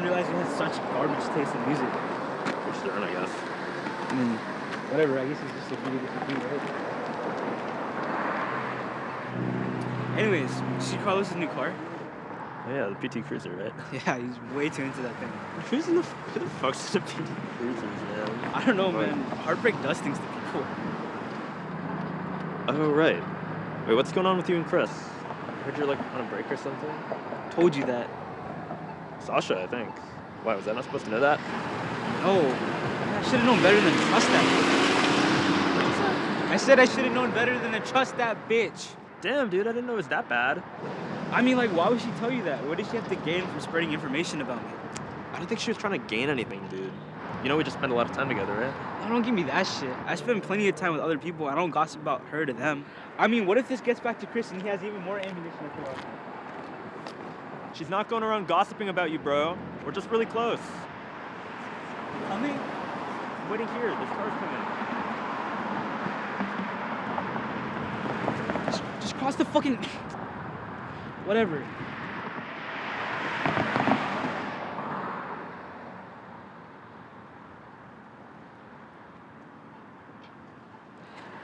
didn't realize you had such garbage taste in music. For sure, I guess. I mean, whatever. I guess it's just a really different thing, right? Anyways, you see Carlos's new car? Oh, yeah, the PT Cruiser, right? Yeah, he's way too into that thing. Who's in the, who the fuck's in the PT Cruisers, man? I don't know, Right. man. Heartbreak does things to people. Oh, right. Wait, what's going on with you and Chris? I heard you're like on a break or something? Told you that. Sasha, I think. Why, was I not supposed to know that? No. I should have known better than trust that bitch. I said I should have known better than to trust that bitch. Damn, dude, I didn't know it was that bad. I mean, like, why would she tell you that? What did she have to gain from spreading information about me? I don't think she was trying to gain anything, dude. You know we just spend a lot of time together, right? Oh, don't give me that shit. I spend plenty of time with other people. I don't gossip about her to them. I mean, what if this gets back to Chris and he has even more ammunition to throw me? She's not going around gossiping about you, bro. We're just really close. Coming? I'm waiting here. There's cars coming. Just, just cross the fucking. Whatever.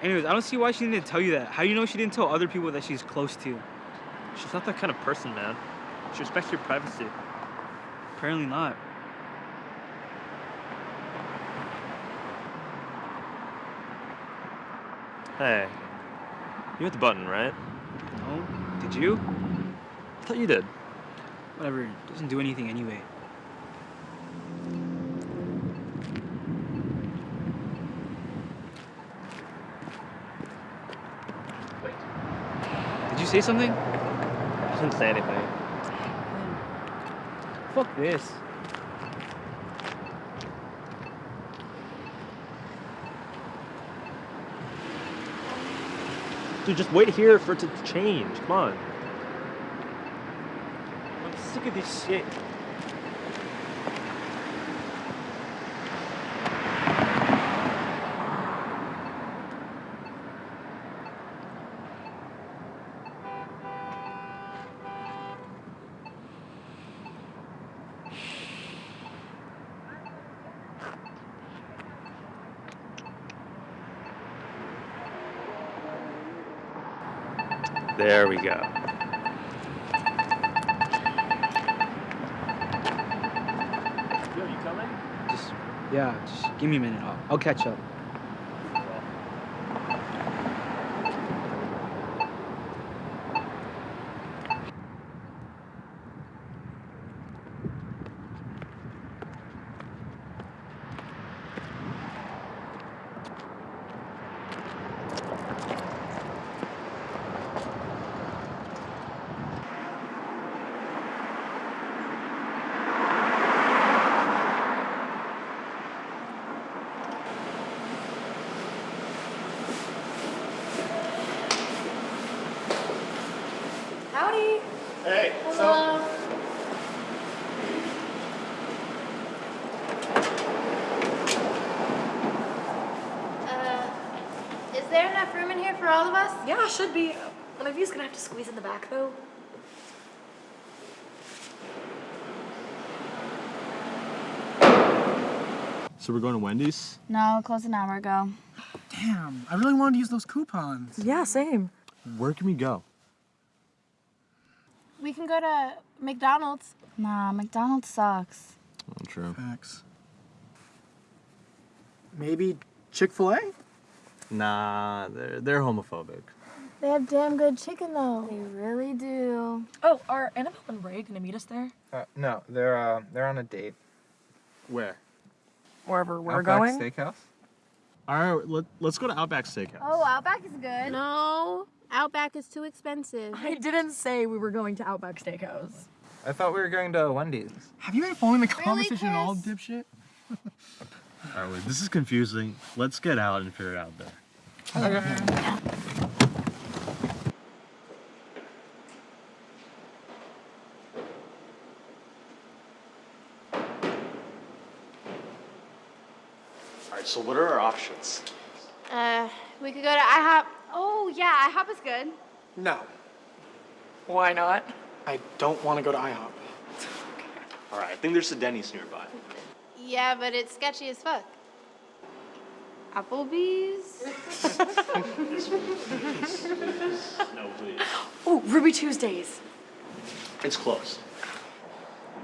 Anyways, I don't see why she didn't tell you that. How do you know she didn't tell other people that she's close to? She's not that kind of person, man. She respects your privacy. Apparently not. Hey, you hit the button, right? No? Did you? I thought you did. Whatever. It doesn't do anything anyway. Wait. Did you say something? I didn't say anything. Fuck this. Dude, just wait here for it to change. Come on. I'm sick of this shit. There we go. Yo, you coming? Just, yeah, just give me a minute. I'll, I'll catch up. Howdy. Hey, Hello. Uh, is there enough room in here for all of us? Yeah, should be. One of you's gonna have to squeeze in the back though. So we're going to Wendy's? No, close an hour ago. Damn, I really wanted to use those coupons. Yeah, same. Where can we go? We can go to McDonald's. Nah, McDonald's sucks. Oh, true. Facts. Maybe Chick fil A? Nah, they're, they're homophobic. They have damn good chicken though. They really do. Oh, are Annabelle and Ray gonna meet us there? Uh, no, they're uh, they're on a date. Where? Wherever we're going. Outback going? Steakhouse. All right, let, let's go to Outback Steakhouse. Oh, Outback is good. No, Outback is too expensive. I didn't say we were going to Outback Steakhouse. I thought we were going to Wendy's. Have you been following the conversation at all, dipshit? All right, wait, this is confusing. Let's get out and figure it out there. Okay. All right, so what are our options? Uh, we could go to IHOP. Oh yeah, IHOP is good. No, Why not? I don't want to go to IHOP. All right, I think there's a Denny's nearby. Yeah, but it's sketchy as fuck. Applebee's? No, please. Oh, Ruby Tuesdays. It's close.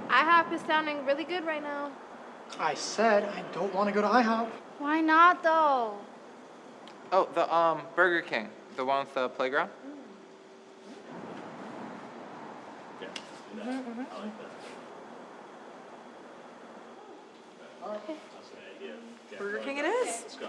IHOP is sounding really good right now. I said I don't want to go to IHOP. Why not though? Oh, the um Burger King, the one with the playground. Yeah, do that. I like that. That's an idea. Yeah, Burger King it is. that. is. Let's go.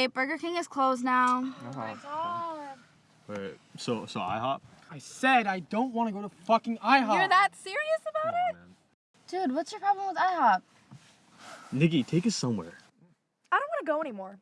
Wait, Burger King is closed now. Uh-huh. Oh Wait, so so IHOP? I said I don't want to go to fucking IHOP. You're that serious about it? Dude, what's your problem with IHOP? Nikki, take us somewhere. I don't want to go anymore.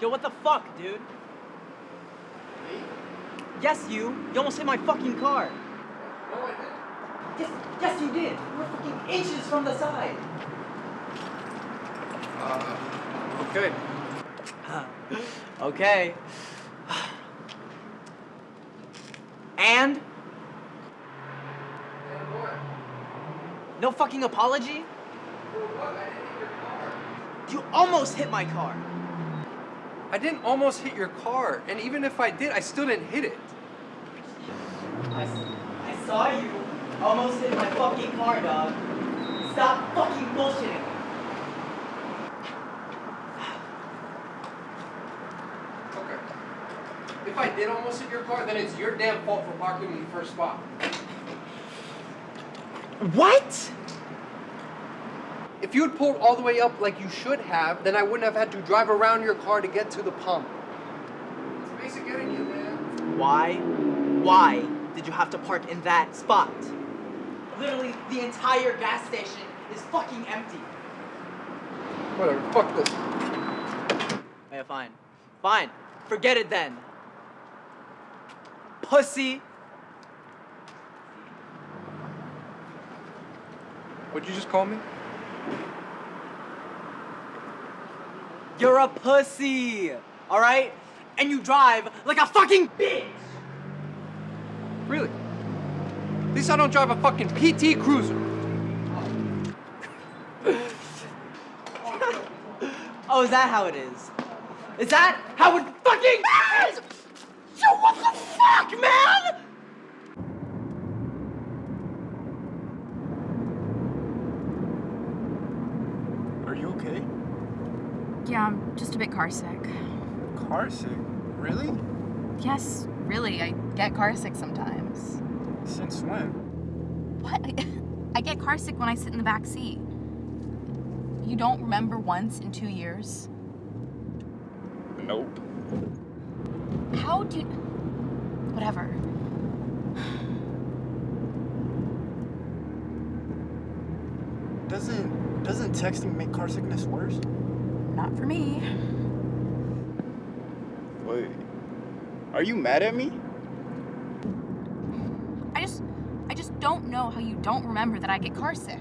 Yo, what the fuck, dude? Me? Yes, you. You almost hit my fucking car. No, I didn't. Yes, yes, you did. You were fucking inches from the side. Good. Okay. And? No fucking apology? You almost hit my car. I didn't almost hit your car, and even if I did, I still didn't hit it. I, I saw you almost hit my fucking car, dog. Stop fucking bullshitting. Okay. If I did almost hit your car, then it's your damn fault for parking in the first spot. What? If you had pulled all the way up like you should have, then I wouldn't have had to drive around your car to get to the pump. It's basic getting you, man. Why? Why did you have to park in that spot? Literally, the entire gas station is fucking empty. Whatever, fuck this. Yeah, fine. Fine. Forget it then. Pussy. What'd you just call me? You're a pussy. Alright? And you drive like a fucking bitch. Really? At least I don't drive a fucking PT Cruiser. Oh, is that how it is? Is that how it fucking is? Yo, what the fuck, man? Are you okay? Yeah, I'm just a bit car sick. Car sick? Really? Yes, really, I get car sick sometimes. Since when? What? I, get car sick when I sit in the back seat. You don't remember once in two years? Nope. How do you. Whatever. Doesn't doesn't texting make car sickness worse? Not for me. Wait. Are you mad at me? I just. I just don't know how you don't remember that I get car sick.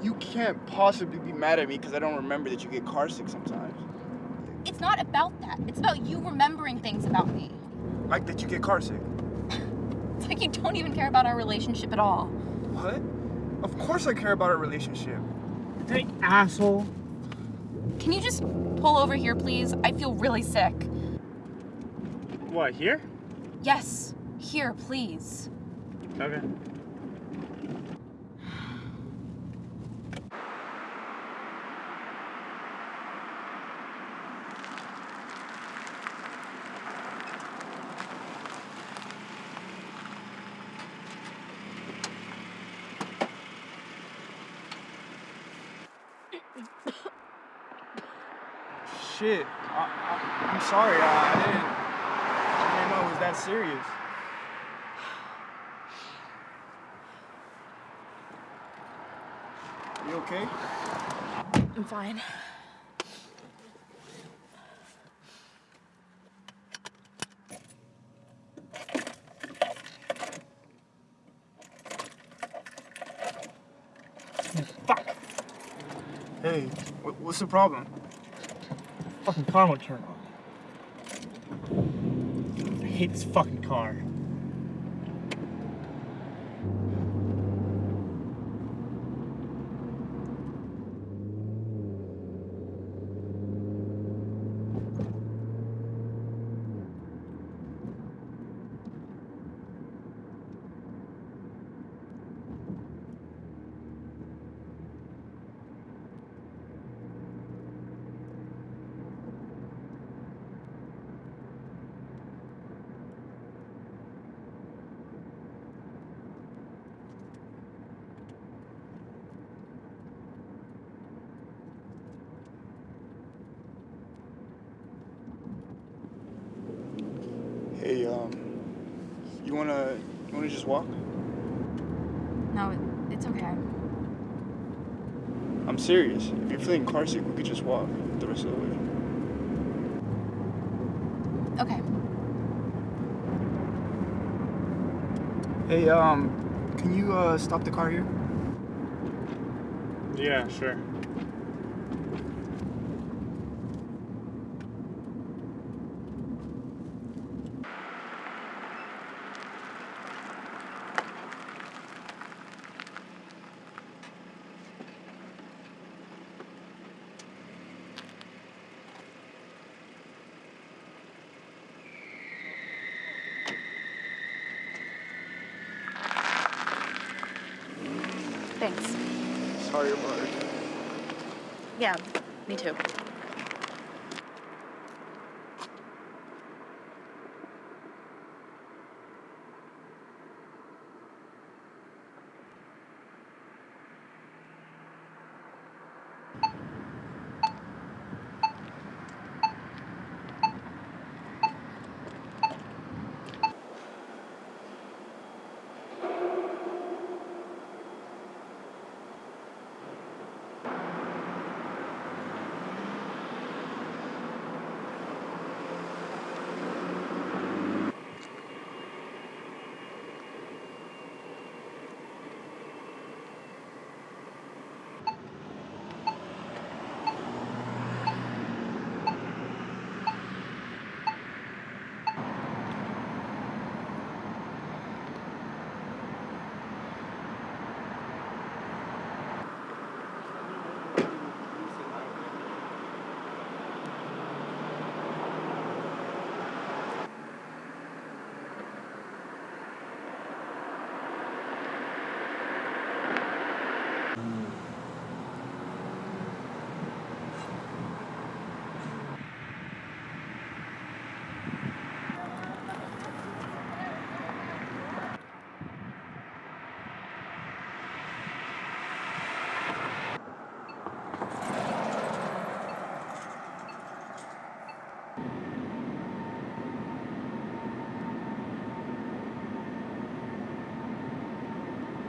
You can't possibly be mad at me because I don't remember that you get car sick sometimes. It's not about that. It's about you remembering things about me. Like that you get car sick? It's like you don't even care about our relationship at all. What? Of course I care about our relationship. Hey, asshole. Can you just pull over here, please? I feel really sick. What, here? Yes, here, please. Okay shit. I, I, I'm sorry. I, I didn't. I didn't know it was that serious. You okay? I'm fine. Fuck. Hey, what's the problem? Fucking car won't turn on. I hate this fucking car. Hey, um, you wanna you wanna just walk? No, it's okay. I'm serious. If you're feeling car sick, we could just walk the rest of the way. Okay. Hey, um, can you uh stop the car here? Yeah, sure. Thanks. Sorry about it. Yeah, me too.